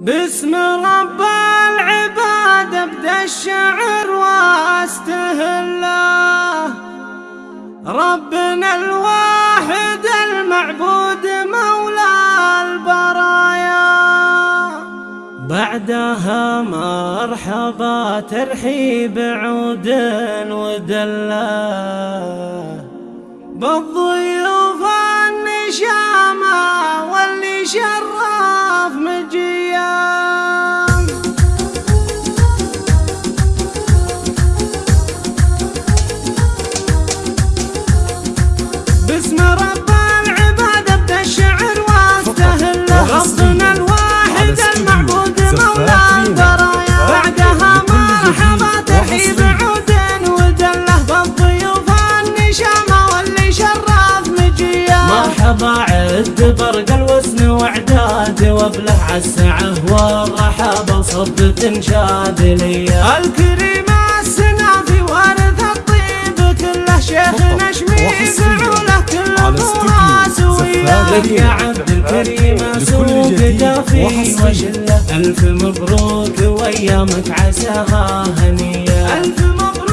باسم رب العباد ابدأ الشعر واستهله ربنا الواحد المعبود مولى البرايا. بعدها مرحبا ترحيب عود ودله بالضيوف النشامه بعد برق الوزن وعداد وابله عالسعه والرحب صب تنشاد لي. الكريم السنافي وارث الطيب كله شيخ شميس وله كل الفراس وياه يا عبد الكريم سوق دافي وشله الف مبروك وايامك عساها هنيه الف مبروك.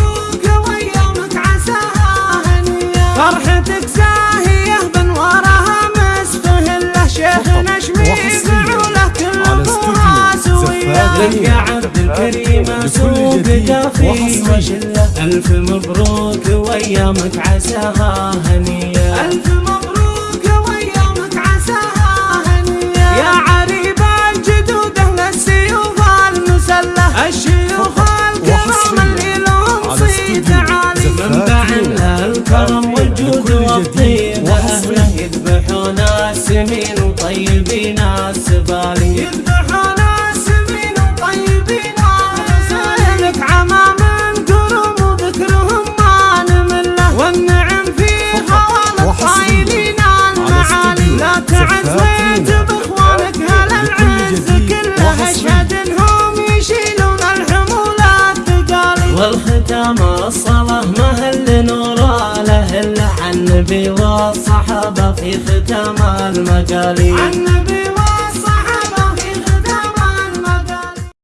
يا عبد الكريم سوق دافي وشله ألف مبروك وأيامك عساها هنية. ألف مبروك وأيامك عساها هنية. يا عريب الجدود أهل السيوف المسلة. الشيوخ الكرام اللي لهم صيت عالي. منبع الكرم والجود والطيب. أهله يذبحون السمين وطيبين والختام الصلاة مهل نور له عن النبي والصحابة في ختام النبي